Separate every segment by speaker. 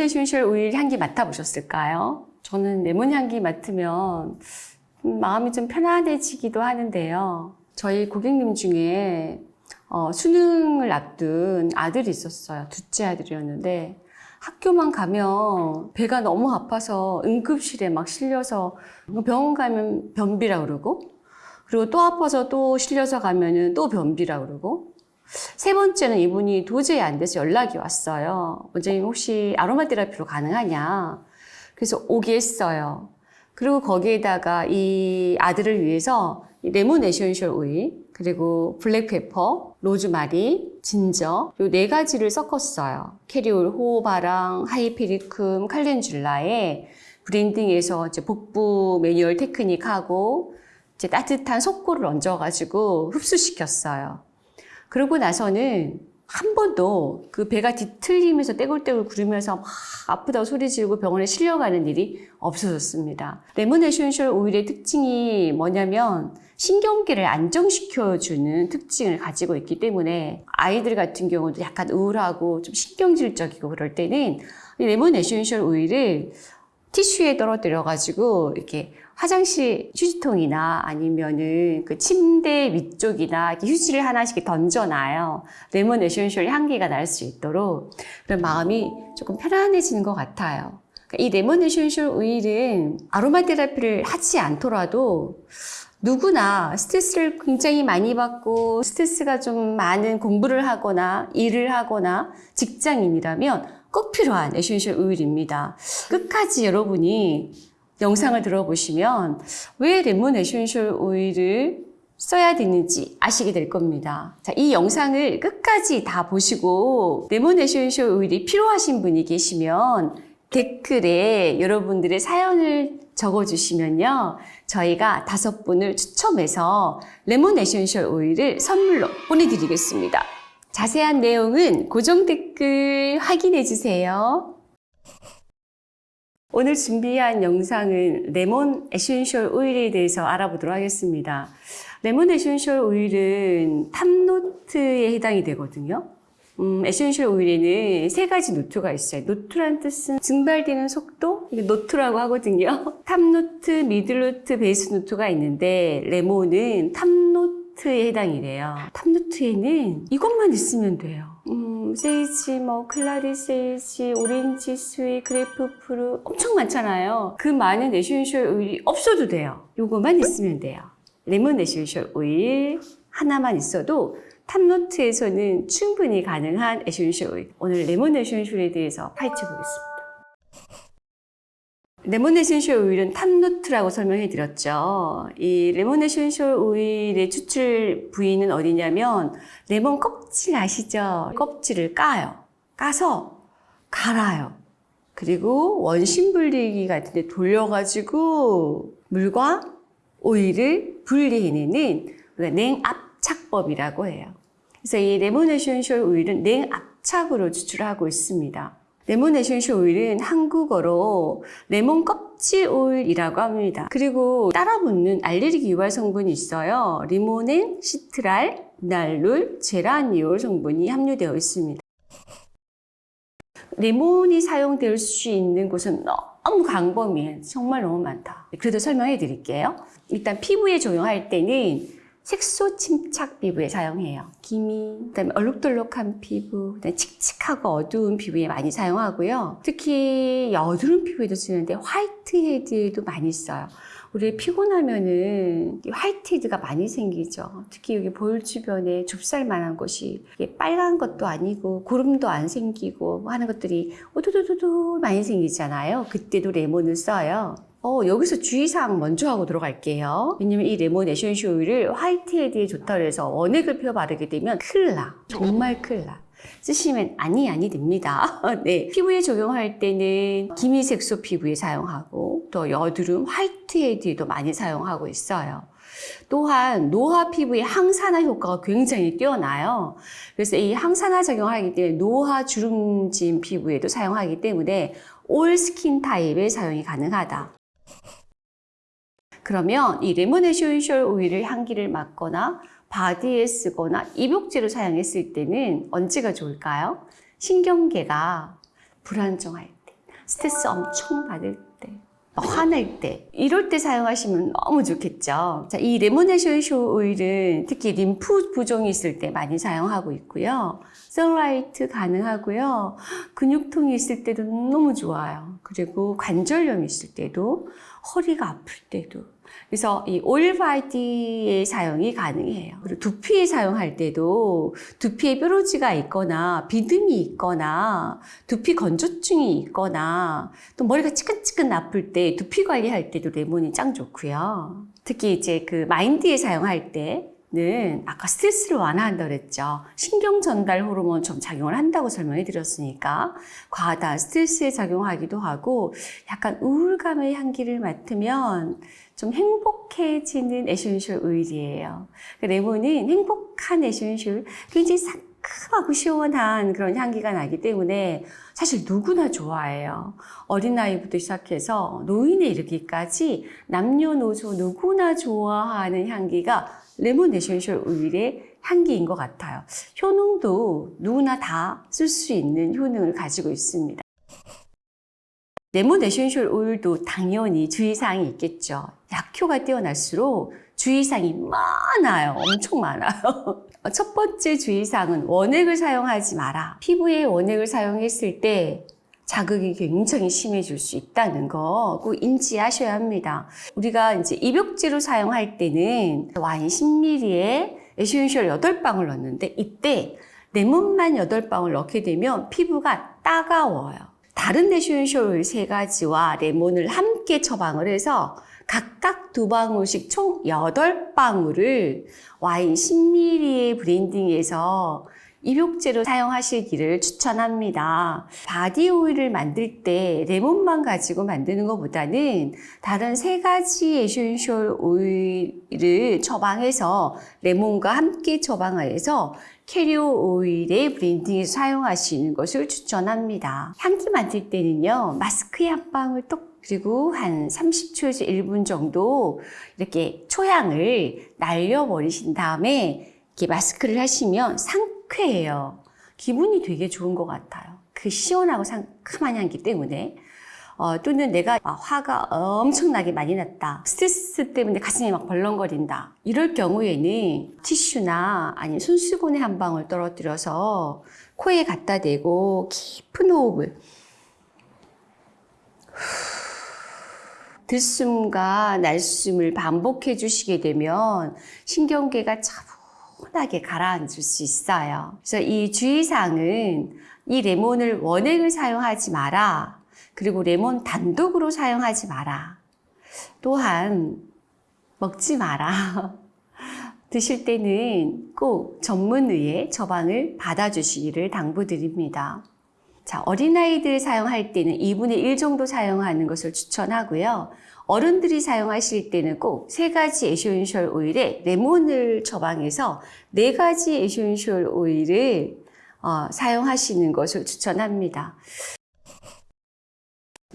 Speaker 1: 에센셜 오일 향기 맡아보셨을까요? 저는 레몬 향기 맡으면 음, 마음이 좀 편안해지기도 하는데요. 저희 고객님 중에 어, 수능을 앞둔 아들이 있었어요. 둘째 아들이었는데 학교만 가면 배가 너무 아파서 응급실에 막 실려서 병원 가면 변비라 그러고 그리고 또 아파서 또 실려서 가면은 또 변비라 그러고 세 번째는 이분이 도저히 안 돼서 연락이 왔어요. 원장님 혹시 아로마 테라피로 가능하냐? 그래서 오게 했어요. 그리고 거기에다가 이 아들을 위해서 이 레몬 essential oil, 그리고 black pepper, 로즈마리, 진저 요 네 가지를 섞었어요. carrier oil 호호바랑 hypericum 칼렌줄라에 blending해서 이제 복부 매뉴얼 테크닉하고 이제 따뜻한 석고를 얹어가지고 흡수시켰어요. 그러고 나서는 한 번도 그 배가 뒤틀리면서 떼굴떼굴 구르면서 막 아프다고 소리 지르고 병원에 실려가는 일이 없어졌습니다. 레몬 essential oil의 특징이 뭐냐면 신경계를 안정시켜주는 특징을 가지고 있기 때문에 아이들 같은 경우도 약간 우울하고 좀 신경질적이고 그럴 때는 이 레몬 essential oil을 티슈에 떨어뜨려 가지고 이렇게 화장실 휴지통이나 아니면은 그 침대 위쪽이나 이렇게 휴지를 하나씩 던져놔요. 레몬 essential 향기가 날 수 있도록 그런 마음이 조금 편안해지는 것 같아요. 그러니까 이 레몬 essential oil은 아로마 테라피를 하지 않더라도 누구나 스트레스를 굉장히 많이 받고 스트레스가 좀 많은 공부를 하거나 일을 하거나 직장인이라면 꼭 필요한 essential oil입니다. 끝까지 여러분이 영상을 들어보시면 왜 레몬 essential oil을 써야 되는지 아시게 될 겁니다. 자, 이 영상을 끝까지 다 보시고 레몬 essential oil이 필요하신 분이 계시면 댓글에 여러분들의 사연을 적어주시면요. 저희가 다섯 분을 추첨해서 레몬 essential oil을 선물로 보내드리겠습니다. 자세한 내용은 고정 댓글 확인해 주세요. 오늘 준비한 영상은 레몬 essential oil에 대해서 알아보도록 하겠습니다. 레몬 essential oil은 top note에 해당이 되거든요. 음, essential oil에는 세 가지 note가 있어요. note란 뜻은 증발되는 속도, 이게 note라고 하거든요. top note, middle note, base note가 있는데 레몬은 top note에 해당이 돼요. top note에는 이것만 있으면 돼요. 음, sage, 뭐 clary sage, orange sweet, grapefruit 엄청 많잖아요. 그 많은 essential oil이 없어도 돼요. 이것만 있으면 돼요. 레몬 essential oil 하나만 있어도 top note에서는 충분히 가능한 essential oil. 오늘 레몬 essential에 대해서 파헤쳐 보겠습니다. essential oil은 top note라고 설명해 드렸죠. 이 essential oil의 추출 부위는 어디냐면 레몬 껍질 아시죠? 껍질을 까요. 까서 갈아요. 그리고 원심 분리기 같은 데 돌려가지고 물과 오일을 분리해내는 냉압착법이라고 해요. 그래서 이 essential oil은 냉압착으로 추출하고 있습니다. 레몬 essential oil은 한국어로 레몬 껍질 오일이라고 합니다. 그리고 따라 붙는 알레르기 유발 성분이 있어요. 리모넨, 시트랄, 리날룰, 제라니올 성분이 함유되어 있습니다. 레몬이 사용될 수 있는 곳은 너무 광범위해. 정말 너무 많다. 그래도 설명해 드릴게요. 일단 피부에 적용할 때는 색소 침착 피부에 사용해요. 기미, 그다음에 얼룩덜룩한 피부, 그다음에 칙칙하고 어두운 피부에 많이 사용하고요. 특히 여드름 피부에도 쓰는데 화이트 헤드에도 많이 써요. 우리 피곤하면은 화이트 헤드가 많이 생기죠. 특히 여기 볼 주변에 좁쌀만한 곳이 빨간 것도 아니고 구름도 안 생기고 하는 것들이 오도도도도 많이 생기잖아요. 그때도 레몬을 써요. 어, 여기서 주의사항 먼저 하고 들어갈게요. 왜냐면 이 레몬 essential oil을 whitehead에 좋다 그래서 원액을 펴 바르게 되면 큰일 나. 정말 큰일 나. 쓰시면 아니 아니 됩니다. 네. 피부에 적용할 때는 기미색소 피부에 사용하고 또 여드름 whitehead에도 많이 사용하고 있어요. 또한 노화 피부의 항산화 효과가 굉장히 뛰어나요. 그래서 이 항산화 적용하기 때문에 노화 주름진 피부에도 사용하기 때문에 all skin type의 사용이 가능하다. 그러면 이 essential oil을 향기를 맡거나 body에 쓰거나 입욕제로 사용했을 때는 언제가 좋을까요? 신경계가 불안정할 때, 스트레스 엄청 받을 때, 화낼 때 이럴 때 사용하시면 너무 좋겠죠. 자, 이 레몬 essential oil은 특히 림프 부종이 있을 때 많이 사용하고 있고요. cellulite 가능하고요. 근육통이 있을 때도 너무 좋아요. 그리고 관절염이 있을 때도 허리가 아플 때도 그래서 이 오일 body에 사용이 가능해요. 그리고 두피에 사용할 때도 두피에 뾰루지가 있거나 비듬이 있거나 두피 건조증이 있거나 또 머리가 찌끈찌끈 아플 때 두피 관리할 때도 레몬이 짱 좋고요. 특히 이제 그 mind에 사용할 때 는 아까 스트레스를 완화한다고 그랬죠. 신경 전달 호르몬 좀 작용을 한다고 설명해 드렸으니까 과다 스트레스에 작용하기도 하고 약간 우울감의 향기를 맡으면 좀 행복해지는 essential oil이에요. 그 레몬은 행복한 essential, 굉장히 상큼하고 시원한 그런 향기가 나기 때문에 사실 누구나 좋아해요. 어린아이부터 시작해서 노인에 이르기까지 남녀노소 누구나 좋아하는 향기가 레몬 에센셜 오일의 향기인 것 같아요. 효능도 누구나 다 쓸 수 있는 효능을 가지고 있습니다. 레몬 에센셜 오일도 당연히 주의사항이 있겠죠. 약효가 뛰어날수록 주의사항이 많아요. 엄청 많아요. 첫 번째 주의사항은 원액을 사용하지 마라. 피부에 원액을 사용했을 때 자극이 굉장히 심해질 수 있다는 거 꼭 인지하셔야 합니다. 우리가 이제 입욕제로 사용할 때는 와인 10ml에 에센셜 8방울 넣는데 이때 레몬만 8방울 넣게 되면 피부가 따가워요. 다른 에센셜 오일 세 가지와 레몬을 함께 처방을 해서 각각 두 방울씩 총 8방울을 와인 10ml의 블렌딩해서 입욕제로 사용하시기를 추천합니다. 바디 오일을 만들 때 레몬만 가지고 만드는 것보다는 다른 세 가지 에센셜 오일을 처방해서 레몬과 함께 처방해서 캐리어 오일에 블렌딩해서 사용하시는 것을 추천합니다. 향기 만들 때는요, 마스크에 한 방울 똑 그리고 한 30초에서 1분 정도 이렇게 초향을 날려버리신 다음에 이렇게 마스크를 하시면 상쾌해요. 기분이 되게 좋은 것 같아요. 그 시원하고 상큼한 향기 때문에. 어, 또는 내가 화가 엄청나게 많이 났다. 스트레스 때문에 가슴이 막 벌렁거린다. 이럴 경우에는 티슈나 아니면 손수건에 한 방울 떨어뜨려서 코에 갖다 대고 깊은 호흡을 들숨과 날숨을 반복해 주시게 되면 신경계가 차분하게 가라앉을 수 있어요. 그래서 이 주의사항은 이 레몬을 원액을 사용하지 마라. 그리고 레몬 단독으로 사용하지 마라. 또한 먹지 마라. 드실 때는 꼭 전문의의 처방을 받아주시기를 당부드립니다. 자, 어린아이들 사용할 때는 2분의 1 정도 사용하는 것을 추천하고요. 어른들이 사용하실 때는 꼭 세 가지 에센셜 오일에 레몬을 처방해서 네 가지 에센셜 오일을 어, 사용하시는 것을 추천합니다.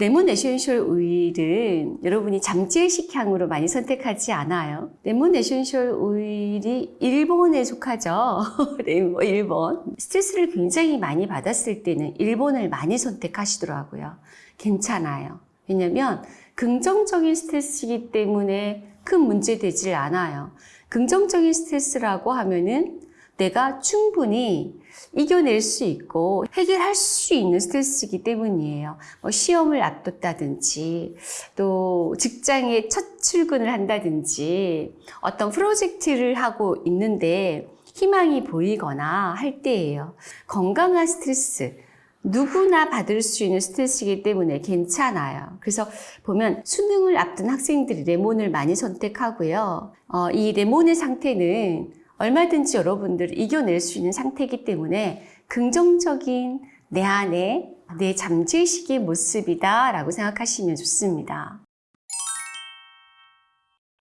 Speaker 1: 레몬 에센셜 오일은 여러분이 잠재의식 향으로 많이 선택하지 않아요. 레몬 에센셜 오일이 일번에 속하죠. 레몬 일번. 스트레스를 굉장히 많이 받았을 때는 일번을 많이 선택하시더라고요. 괜찮아요. 왜냐면 긍정적인 스트레스이기 때문에 큰 문제 되질 않아요. 긍정적인 스트레스라고 하면은 내가 충분히 이겨낼 수 있고 해결할 수 있는 스트레스이기 때문이에요. 뭐 시험을 앞뒀다든지 또 직장에 첫 출근을 한다든지 어떤 프로젝트를 하고 있는데 희망이 보이거나 할 때예요. 건강한 스트레스 누구나 받을 수 있는 스트레스이기 때문에 괜찮아요. 그래서 보면 수능을 앞둔 학생들이 레몬을 많이 선택하고요. 어, 이 레몬의 상태는 얼마든지 여러분들을 이겨낼 수 있는 상태이기 때문에 긍정적인 내 안에 내 잠재의식의 모습이다 라고 생각하시면 좋습니다.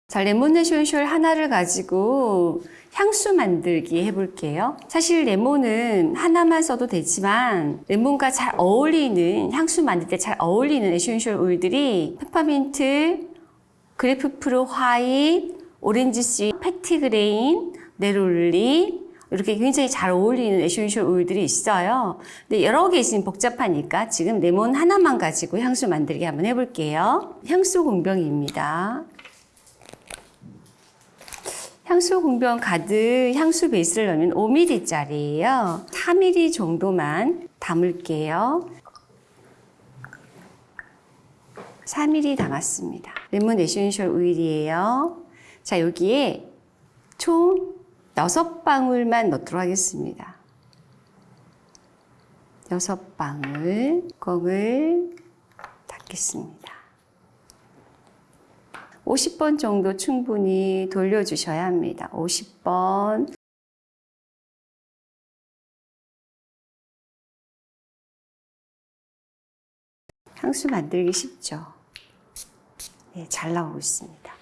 Speaker 1: 자, 레몬 에센셜 하나를 가지고 향수 만들기 해볼게요. 사실 레몬은 하나만 써도 되지만 레몬과 잘 어울리는 향수 만들 때 잘 어울리는 에센셜 오일들이 페퍼민트, 그레이프프루트 화이트, 오렌지씨, 페티그레인, 네롤리, 이렇게 굉장히 잘 어울리는 에센셜 오일들이 있어요. 근데 여러 개 있으면 복잡하니까 지금 레몬 하나만 가지고 향수 만들기 한번 해볼게요. 향수 공병입니다. 향수 공병 가득 향수 베이스를 넣으면 5ml짜리예요. 4ml 정도만 담을게요. 4ml 담았습니다. 레몬 에센셜 오일이에요. 자, 여기에 총 6방울만 넣도록 하겠습니다. 6방울 뚜껑을 닫겠습니다. 50번 정도 충분히 돌려주셔야 합니다. 50번. 향수 만들기 쉽죠? 네, 잘 나오고 있습니다.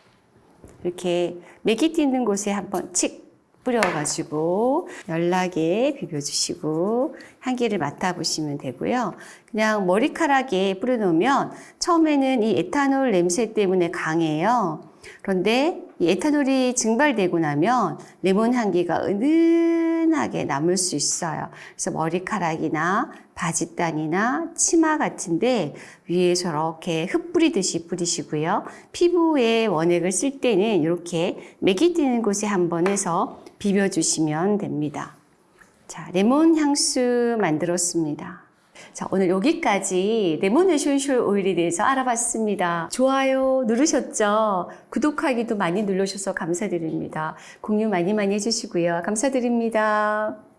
Speaker 1: 이렇게 맥이 띄는 곳에 한번 칙 뿌려가지고 연락에 비벼주시고 향기를 맡아보시면 되고요. 그냥 머리카락에 뿌려놓으면 처음에는 이 에탄올 냄새 때문에 강해요. 그런데 이 에탄올이 증발되고 나면 레몬 향기가 은은하게 남을 수 있어요. 그래서 머리카락이나 바짓단이나 치마 같은데 위에 저렇게 흩뿌리듯이 뿌리시고요. 피부에 원액을 쓸 때는 이렇게 맥이 뛰는 곳에 한번 해서 비벼주시면 됩니다. 자, 레몬 향수 만들었습니다. 자, 오늘 여기까지 레몬 에센셜 오일에 대해서 알아봤습니다. 좋아요 누르셨죠? 구독하기도 많이 눌러주셔서 감사드립니다. 공유 많이 많이 해주시고요. 감사드립니다.